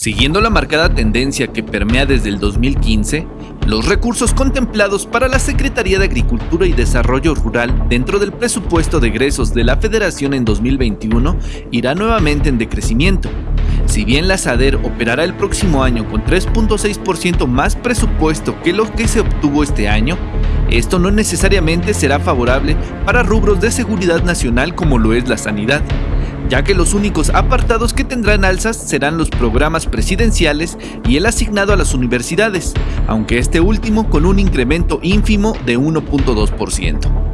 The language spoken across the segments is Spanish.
Siguiendo la marcada tendencia que permea desde el 2015, los recursos contemplados para la Secretaría de Agricultura y Desarrollo Rural dentro del presupuesto de egresos de la Federación en 2021 irá nuevamente en decrecimiento. Si bien la SADER operará el próximo año con 3.6% más presupuesto que lo que se obtuvo este año, esto no necesariamente será favorable para rubros de seguridad nacional como lo es la sanidad ya que los únicos apartados que tendrán alzas serán los programas presidenciales y el asignado a las universidades, aunque este último con un incremento ínfimo de 1.2%.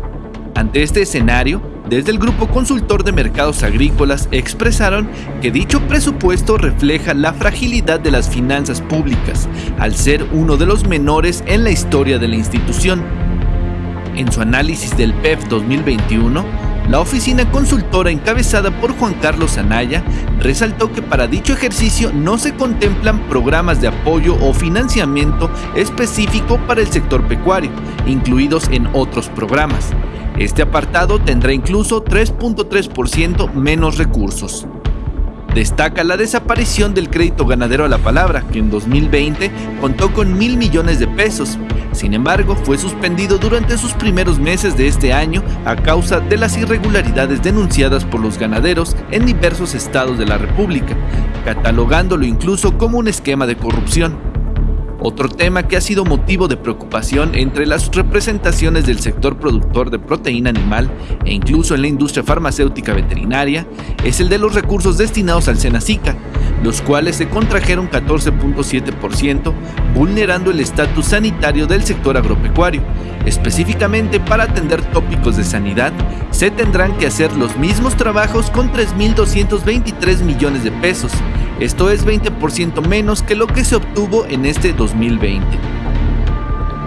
Ante este escenario, desde el Grupo Consultor de Mercados Agrícolas expresaron que dicho presupuesto refleja la fragilidad de las finanzas públicas, al ser uno de los menores en la historia de la institución. En su análisis del PEF 2021, la oficina consultora encabezada por Juan Carlos Anaya resaltó que para dicho ejercicio no se contemplan programas de apoyo o financiamiento específico para el sector pecuario, incluidos en otros programas. Este apartado tendrá incluso 3.3% menos recursos. Destaca la desaparición del crédito ganadero a la palabra, que en 2020 contó con mil millones de pesos. Sin embargo, fue suspendido durante sus primeros meses de este año a causa de las irregularidades denunciadas por los ganaderos en diversos estados de la República, catalogándolo incluso como un esquema de corrupción. Otro tema que ha sido motivo de preocupación entre las representaciones del sector productor de proteína animal e incluso en la industria farmacéutica veterinaria es el de los recursos destinados al Senacica, los cuales se contrajeron 14.7%, vulnerando el estatus sanitario del sector agropecuario. Específicamente para atender tópicos de sanidad, se tendrán que hacer los mismos trabajos con 3.223 millones de pesos, esto es 20% menos que lo que se obtuvo en este 2020.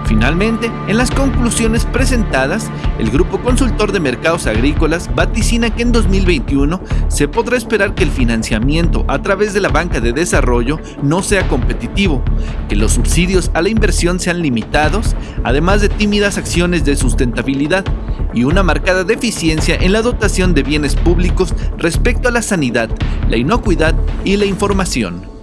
Finalmente, en las conclusiones presentadas, el Grupo Consultor de Mercados Agrícolas vaticina que en 2021 se podrá esperar que el financiamiento a través de la banca de desarrollo no sea competitivo, que los subsidios a la inversión sean limitados, además de tímidas acciones de sustentabilidad y una marcada deficiencia en la dotación de bienes públicos respecto a la sanidad, la inocuidad y la información.